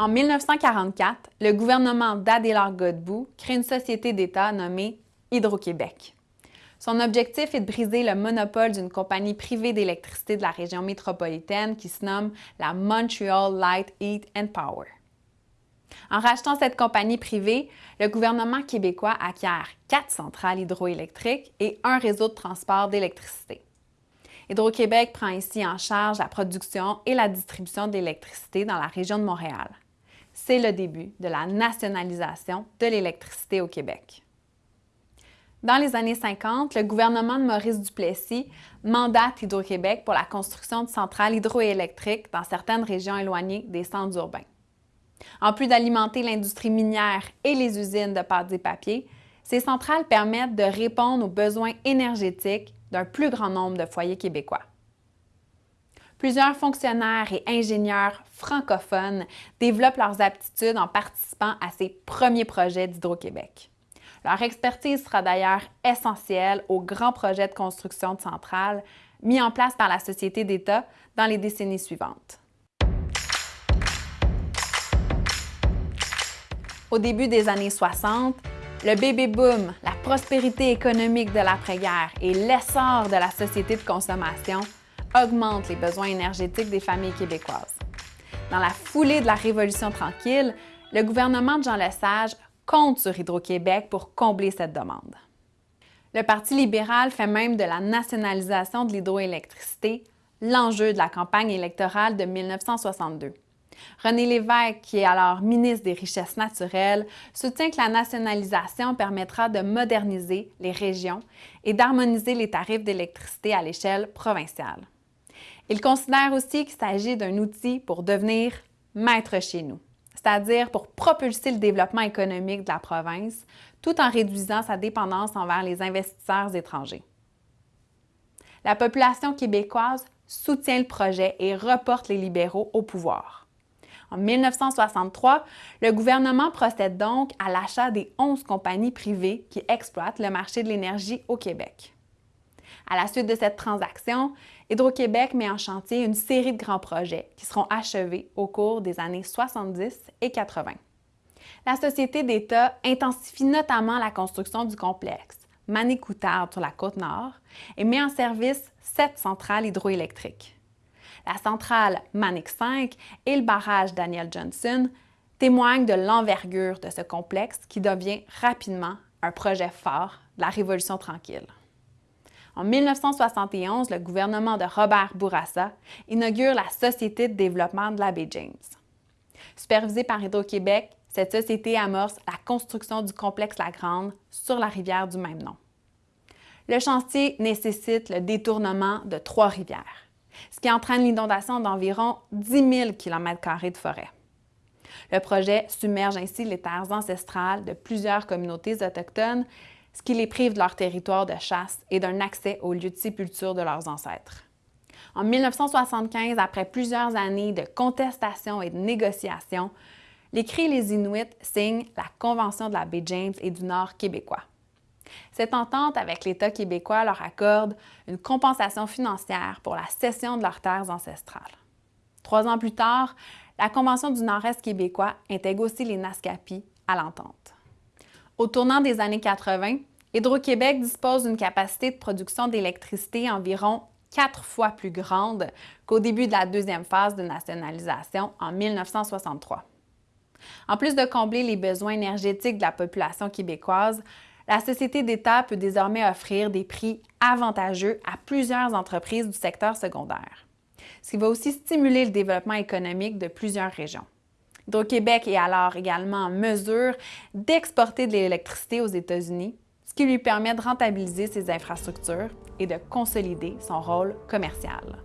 En 1944, le gouvernement d'Adélard Godbout crée une société d'État nommée Hydro-Québec. Son objectif est de briser le monopole d'une compagnie privée d'électricité de la région métropolitaine qui se nomme la Montreal Light, Heat and Power. En rachetant cette compagnie privée, le gouvernement québécois acquiert quatre centrales hydroélectriques et un réseau de transport d'électricité. Hydro-Québec prend ici en charge la production et la distribution d'électricité dans la région de Montréal c'est le début de la nationalisation de l'électricité au Québec. Dans les années 50, le gouvernement de Maurice Duplessis mandate Hydro-Québec pour la construction de centrales hydroélectriques dans certaines régions éloignées des centres urbains. En plus d'alimenter l'industrie minière et les usines de pâtes et papier, ces centrales permettent de répondre aux besoins énergétiques d'un plus grand nombre de foyers québécois. Plusieurs fonctionnaires et ingénieurs francophones développent leurs aptitudes en participant à ces premiers projets d'Hydro-Québec. Leur expertise sera d'ailleurs essentielle aux grands projets de construction de centrales mis en place par la Société d'État dans les décennies suivantes. Au début des années 60, le baby boom, la prospérité économique de l'après-guerre et l'essor de la société de consommation augmente les besoins énergétiques des familles québécoises. Dans la foulée de la Révolution tranquille, le gouvernement de Jean Lesage compte sur Hydro-Québec pour combler cette demande. Le Parti libéral fait même de la nationalisation de l'hydroélectricité l'enjeu de la campagne électorale de 1962. René Lévesque, qui est alors ministre des Richesses naturelles, soutient que la nationalisation permettra de moderniser les régions et d'harmoniser les tarifs d'électricité à l'échelle provinciale. Il considère aussi qu'il s'agit d'un outil pour devenir maître chez nous, c'est-à-dire pour propulser le développement économique de la province tout en réduisant sa dépendance envers les investisseurs étrangers. La population québécoise soutient le projet et reporte les libéraux au pouvoir. En 1963, le gouvernement procède donc à l'achat des 11 compagnies privées qui exploitent le marché de l'énergie au Québec. À la suite de cette transaction, Hydro-Québec met en chantier une série de grands projets qui seront achevés au cours des années 70 et 80. La Société d'État intensifie notamment la construction du complexe Manicoutarde sur la côte nord et met en service sept centrales hydroélectriques. La centrale Manic 5 et le barrage Daniel Johnson témoignent de l'envergure de ce complexe qui devient rapidement un projet fort de la Révolution tranquille. En 1971, le gouvernement de Robert Bourassa inaugure la Société de développement de la baie James. Supervisée par Hydro-Québec, cette société amorce la construction du complexe La Grande sur la rivière du même nom. Le chantier nécessite le détournement de trois rivières, ce qui entraîne l'inondation d'environ 10 000 km de forêt. Le projet submerge ainsi les terres ancestrales de plusieurs communautés autochtones ce qui les prive de leur territoire de chasse et d'un accès aux lieux de sépulture de leurs ancêtres. En 1975, après plusieurs années de contestation et de négociations, les Cris et les Inuits signent la Convention de la baie James et du Nord québécois. Cette entente avec l'État québécois leur accorde une compensation financière pour la cession de leurs terres ancestrales. Trois ans plus tard, la Convention du Nord-Est québécois intègre aussi les Naskapi à l'entente. Au tournant des années 80, Hydro-Québec dispose d'une capacité de production d'électricité environ quatre fois plus grande qu'au début de la deuxième phase de nationalisation en 1963. En plus de combler les besoins énergétiques de la population québécoise, la Société d'État peut désormais offrir des prix avantageux à plusieurs entreprises du secteur secondaire, ce qui va aussi stimuler le développement économique de plusieurs régions. Hydro-Québec est alors également en mesure d'exporter de l'électricité aux États-Unis, ce qui lui permet de rentabiliser ses infrastructures et de consolider son rôle commercial.